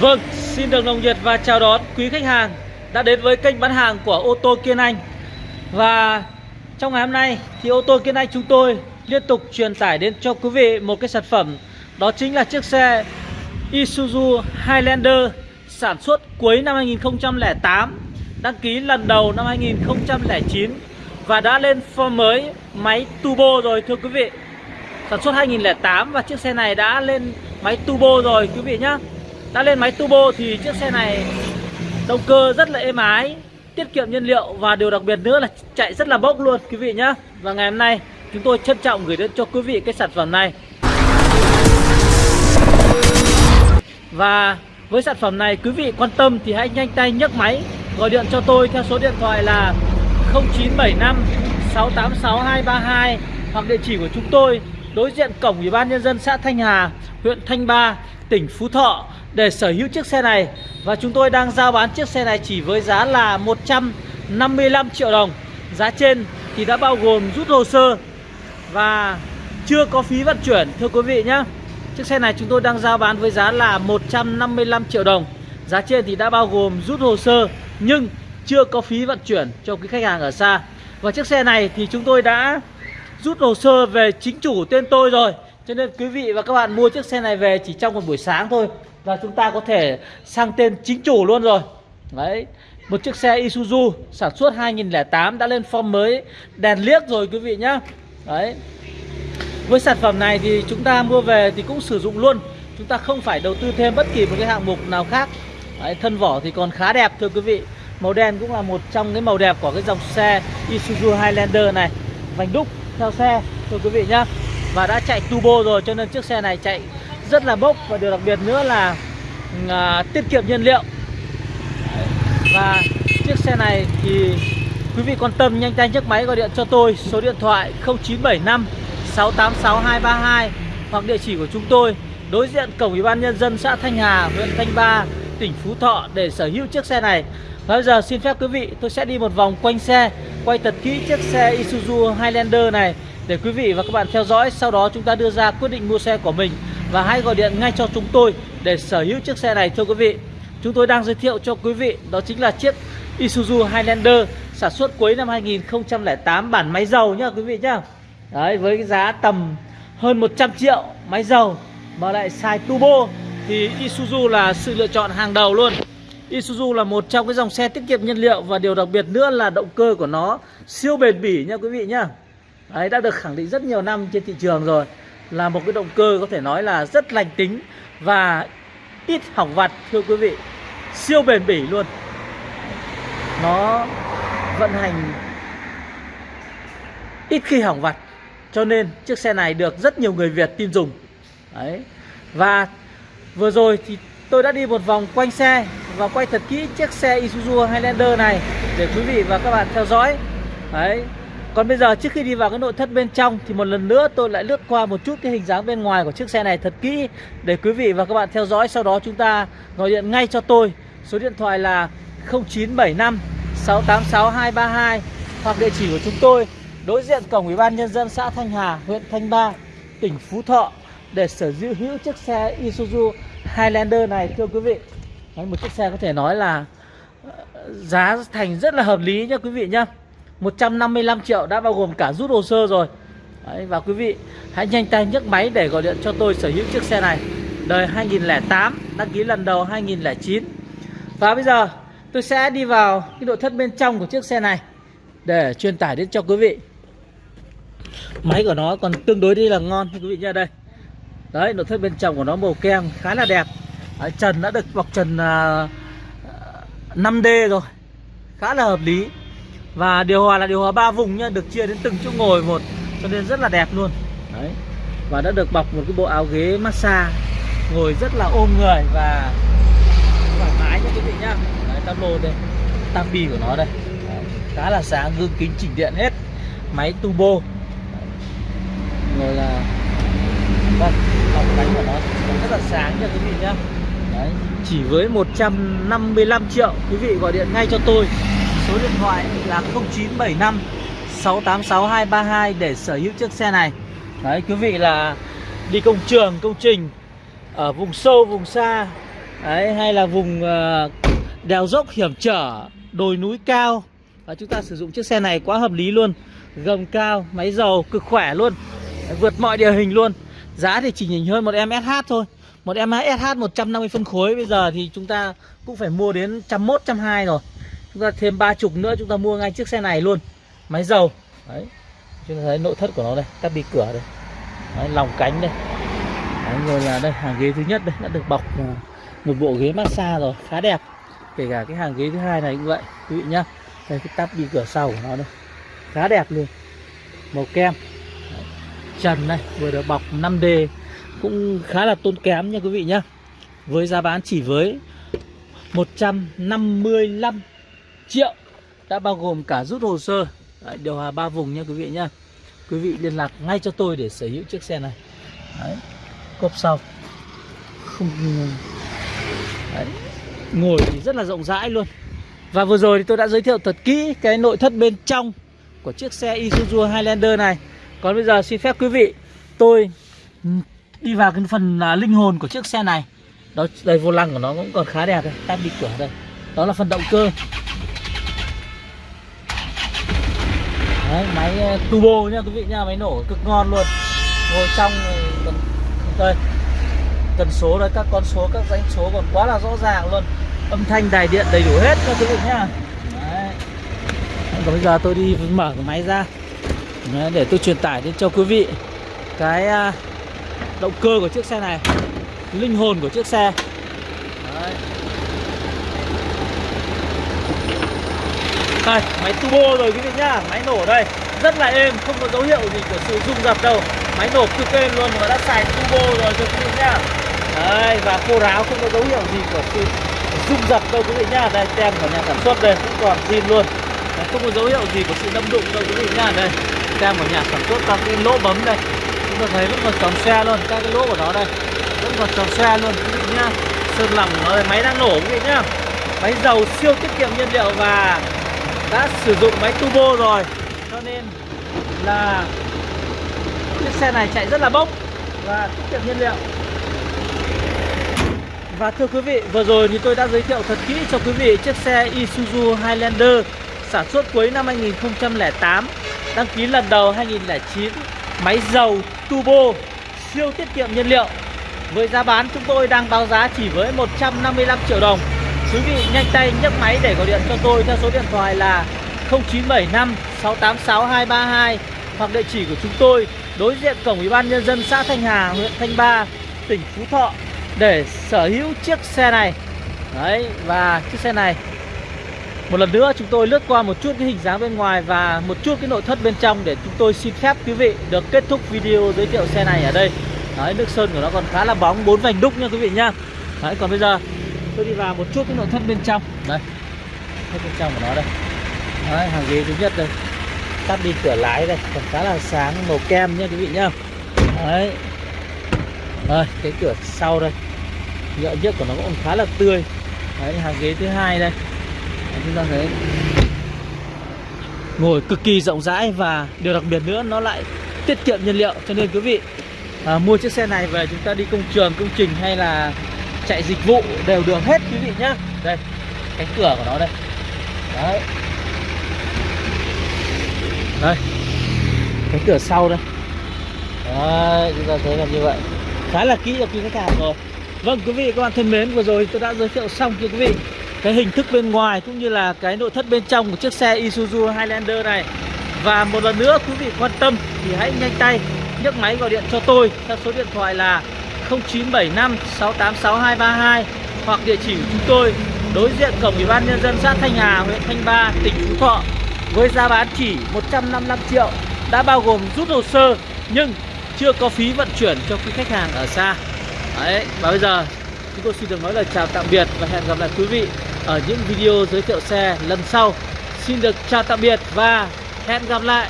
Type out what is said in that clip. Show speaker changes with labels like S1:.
S1: Vâng, xin được nồng nhiệt và chào đón quý khách hàng đã đến với kênh bán hàng của ô tô Kiên Anh. Và trong ngày hôm nay thì ô tô Kiên Anh chúng tôi liên tục truyền tải đến cho quý vị một cái sản phẩm đó chính là chiếc xe Isuzu Highlander sản xuất cuối năm 2008, đăng ký lần đầu năm 2009 và đã lên form mới máy turbo rồi thưa quý vị. Sản xuất 2008 và chiếc xe này đã lên máy turbo rồi quý vị nhé đã lên máy turbo thì chiếc xe này động cơ rất là êm ái tiết kiệm nhiên liệu và điều đặc biệt nữa là chạy rất là bốc luôn quý vị nhé và ngày hôm nay chúng tôi trân trọng gửi đến cho quý vị cái sản phẩm này. Và với sản phẩm này quý vị quan tâm thì hãy nhanh tay nhấc máy gọi điện cho tôi theo số điện thoại là 0975 686 232 hoặc địa chỉ của chúng tôi đối diện cổng Ủy ban nhân dân xã Thanh Hà, huyện Thanh Ba, tỉnh Phú Thọ để sở hữu chiếc xe này và chúng tôi đang giao bán chiếc xe này chỉ với giá là 155 triệu đồng. Giá trên thì đã bao gồm rút hồ sơ và chưa có phí vận chuyển thưa quý vị nhé. Chiếc xe này chúng tôi đang giao bán với giá là 155 triệu đồng. Giá trên thì đã bao gồm rút hồ sơ nhưng chưa có phí vận chuyển cho quý khách hàng ở xa. Và chiếc xe này thì chúng tôi đã rút hồ sơ về chính chủ tên tôi rồi. Cho nên quý vị và các bạn mua chiếc xe này về chỉ trong một buổi sáng thôi là chúng ta có thể sang tên chính chủ luôn rồi. Đấy Một chiếc xe Isuzu sản xuất 2008 đã lên form mới đèn liếc rồi quý vị nhá. Đấy. Với sản phẩm này thì chúng ta mua về thì cũng sử dụng luôn. Chúng ta không phải đầu tư thêm bất kỳ một cái hạng mục nào khác. Đấy, Thân vỏ thì còn khá đẹp thưa quý vị. Màu đen cũng là một trong cái màu đẹp của cái dòng xe Isuzu Highlander này. Vành đúc theo xe thưa quý vị nhá. Và đã chạy turbo rồi cho nên chiếc xe này chạy rất là bốc và điều đặc biệt nữa là ừ, à, tiết kiệm nhiên liệu. Và chiếc xe này thì quý vị quan tâm nhanh tay chiếc máy gọi điện cho tôi số điện thoại 0975 686 232 hoặc địa chỉ của chúng tôi đối diện cổng ủy ban nhân dân xã Thanh Hà huyện Thanh Ba tỉnh Phú Thọ để sở hữu chiếc xe này. Và bây giờ xin phép quý vị tôi sẽ đi một vòng quanh xe quay thật kỹ chiếc xe Isuzu Highlander này để quý vị và các bạn theo dõi. Sau đó chúng ta đưa ra quyết định mua xe của mình và hãy gọi điện ngay cho chúng tôi để sở hữu chiếc xe này, thưa quý vị. Chúng tôi đang giới thiệu cho quý vị, đó chính là chiếc Isuzu Highlander sản xuất cuối năm 2008 bản máy dầu nhá quý vị nhá. Đấy, với cái giá tầm hơn 100 triệu máy dầu, mà lại xài turbo, thì Isuzu là sự lựa chọn hàng đầu luôn. Isuzu là một trong cái dòng xe tiết kiệm nhiên liệu và điều đặc biệt nữa là động cơ của nó siêu bền bỉ nha quý vị nhá. Đấy, đã được khẳng định rất nhiều năm trên thị trường rồi là một cái động cơ có thể nói là rất lành tính và ít hỏng vặt, thưa quý vị. Siêu bền bỉ luôn. Nó vận hành ít khi hỏng vặt, cho nên chiếc xe này được rất nhiều người Việt tin dùng. Đấy. Và vừa rồi thì tôi đã đi một vòng quanh xe và quay thật kỹ chiếc xe Isuzu Highlander này để quý vị và các bạn theo dõi. Đấy còn bây giờ trước khi đi vào cái nội thất bên trong thì một lần nữa tôi lại lướt qua một chút cái hình dáng bên ngoài của chiếc xe này thật kỹ để quý vị và các bạn theo dõi. Sau đó chúng ta gọi điện ngay cho tôi. Số điện thoại là 0975 686 232 hoặc địa chỉ của chúng tôi đối diện cổng Ủy ban nhân dân xã Thanh Hà, huyện Thanh Ba, tỉnh Phú Thọ để sở hữu hữu chiếc xe Isuzu Highlander này thưa quý vị. Đấy, một chiếc xe có thể nói là ờ, giá thành rất là hợp lý nha quý vị nhá. 155 triệu đã bao gồm cả rút hồ sơ rồi. Đấy, Và quý vị hãy nhanh tay nhấc máy để gọi điện cho tôi sở hữu chiếc xe này. Đời 2008 Đăng ký lần đầu 2009 Và bây giờ tôi sẽ đi vào cái nội thất bên trong của chiếc xe này Để truyền tải đến cho quý vị. Máy của nó còn tương đối đi là ngon quý vị nha đây. Đấy nội thất bên trong của nó màu kem khá là đẹp. Đấy, Trần đã được bọc trần à, à, uh, 5D rồi. Khá là hợp lý và điều hòa là điều hòa ba vùng nhá, được chia đến từng chỗ ngồi một cho nên rất là đẹp luôn. Đấy. Và đã được bọc một cái bộ áo ghế massage ngồi rất là ôm người và thoải mái nha quý vị nhá. Đấy tăm lô đây. Tăng bi của nó đây. Đấy. Khá là sáng, gương kính chỉnh điện hết. Máy turbo. Rồi là Vâng, bọc bánh của nó rất là sáng nha quý vị nhá. Đấy, chỉ với 155 triệu quý vị gọi điện ngay cho tôi Số điện thoại là 0975 686 232 để sở hữu chiếc xe này. Đấy quý vị là đi công trường, công trình Ở vùng sâu, vùng xa Đấy, hay là vùng ờ, đèo dốc hiểm trở, đồi núi cao. Và chúng ta sử dụng chiếc xe này quá hợp lý luôn Gầm cao, máy dầu cực khỏe luôn Đấy, Vượt mọi địa hình luôn. Giá thì chỉ nhỉnh hơn một em SH thôi Một em SH 150 phân khối. Bây giờ thì chúng ta cũng phải mua đến 101, 120 rồi. Chúng ta thêm ba chục nữa chúng ta mua ngay chiếc xe này luôn. Máy dầu. Đấy. Chúng ta thấy nội thất của nó đây Các bi cửa đây. Đấy, lòng cánh đây. Đấy, rồi là đây hàng ghế thứ nhất đây đã được bọc à, một bộ ghế massage rồi khá đẹp. Kể cả cái hàng ghế thứ hai này cũng vậy quý vị nhá. Đây cái tắp bi cửa sau của nó đây. Khá đẹp luôn. Màu kem. Đấy. trần này vừa được bọc 5D cũng khá là tốn kém nha quý vị nhá. Với giá bán chỉ với 155 triệu đã bao gồm cả rút hồ sơ. Đấy, điều hòa ba vùng nha quý vị nhá. Quý vị liên lạc ngay cho tôi để sở hữu chiếc xe này. Đấy. cốp sau. Không Đấy. ngồi thì rất là rộng rãi luôn. Và vừa rồi thì tôi đã giới thiệu thật kỹ cái nội thất bên trong của chiếc xe Isuzu Highlander này. Còn bây giờ xin phép quý vị tôi ừ, đi vào cái phần à, linh hồn của chiếc xe này. Đó đây vô lăng của nó cũng còn khá đẹp đây. Tab đi cửa đây. Đó là phần động cơ. Đấy, máy ờ, turbo nha quý vị nha máy nổ cực ngon luôn. Ngồi trong ờ, còn đây. Cần số đấy các con số các danh số còn quá là rõ ràng luôn. Âm thanh đài điện đầy đủ hết các quý vị nhá đấy. còn bây giờ tôi đi mở cái máy ra. Đấy, để tôi truyền tải đến cho quý vị cái à, động cơ của chiếc xe này. Linh hồn của chiếc xe. Đấy. Đây, máy turbo rồi quý vị nhá. Máy nổ đây. Rất là êm, không có dấu hiệu gì của sự rung dập đâu. Máy nổ cực êm luôn và đã xài turbo rồi cho quý vị nhá. Đấy, và khô ráo không có dấu hiệu gì của sự rung dập đâu quý vị nhá. Đây, tem của nhà sản xuất đây, cũng còn zin luôn. Đấy, Không có dấu hiệu gì của sự đâm đụng đâu quý vị nhá. Đây, tem của nhà sản xuất các cái lỗ bấm đây. Chúng ta thấy vẫn còn tròn xe luôn, các cái lỗ của nó đây. Vẫn còn tròn xe luôn quý vị nhá. Sơn lòng của nó đây, máy đang nổ quý vị nhá. Máy dầu siêu tiết kiệm nhiên liệu và đã sử dụng máy turbo rồi. Cho nên là chiếc xe này chạy rất là bốc và tiết kiệm nhiên liệu. Và thưa quý vị, vừa rồi thì tôi đã giới thiệu thật kỹ cho quý vị chiếc xe Isuzu Highlander sản xuất cuối năm 2008 đăng ký lần đầu 2009 máy dầu, turbo, siêu tiết kiệm nhiên liệu. Với giá bán chúng tôi đang báo giá chỉ với 155 triệu đồng. Quý vị nhanh tay nhấc máy để gọi điện cho tôi theo số điện thoại là 0975 686 232 hoặc địa chỉ của chúng tôi đối diện cổng Ủy ban nhân dân xã Thanh Hà, huyện Thanh Ba, tỉnh Phú Thọ để sở hữu chiếc xe này. Đấy và chiếc xe này một lần nữa chúng tôi lướt qua một chút cái hình dáng bên ngoài và một chút cái nội thất bên trong để chúng tôi xin phép quý vị được kết thúc video giới thiệu xe này ở đây. Đấy nước sơn của nó còn khá là bóng, bốn vành đúc nha quý vị nhá. Đấy còn bây giờ tôi đi vào một chút cái nội thất bên trong. Đây. Hết bên trong của nó đây. Đấy, hàng ghế thứ nhất đây. Tắt đi cửa lái đây. Còn khá là sáng màu kem nha quý vị nhá. Đấy. Rồi cái cửa sau đây. Nhựa nhất của nó cũng khá là tươi. Đấy hàng ghế thứ hai đây. Đấy, chúng ta thấy. Ngồi cực kỳ rộng rãi và điều đặc biệt nữa nó lại tiết kiệm nhiên liệu. Cho nên quý vị à, mua chiếc xe này về chúng ta đi công trường công trình hay là chạy dịch vụ đều được hết, quý vị nhá. Đây, cánh cửa của nó đây. Đấy. Đây. Cánh cửa sau đây. Đấy, chúng ta thấy là như vậy. Khá là kỹ cho quý khách hàng rồi. Vâng quý vị, các bạn thân mến, vừa rồi tôi đã giới thiệu xong cho quý vị cái hình thức bên ngoài cũng như là cái nội thất bên trong của chiếc xe Isuzu Highlander này. Và một lần nữa, quý vị quan tâm thì hãy nhanh tay nhấc máy gọi điện cho tôi. Theo số điện thoại là 0975 686 232 hoặc địa chỉ của chúng tôi đối diện cổng Ủy ban nhân dân xã Thanh Hà, huyện Thanh Ba, tỉnh Phú Thọ với giá bán chỉ 155 triệu đã bao gồm rút hồ sơ nhưng chưa có phí vận chuyển cho quý khách hàng ở xa. Đấy, và bây giờ chúng tôi xin được nói lời chào tạm biệt và hẹn gặp lại quý vị ở những video giới thiệu xe lần sau. Xin được chào tạm biệt và hẹn gặp lại.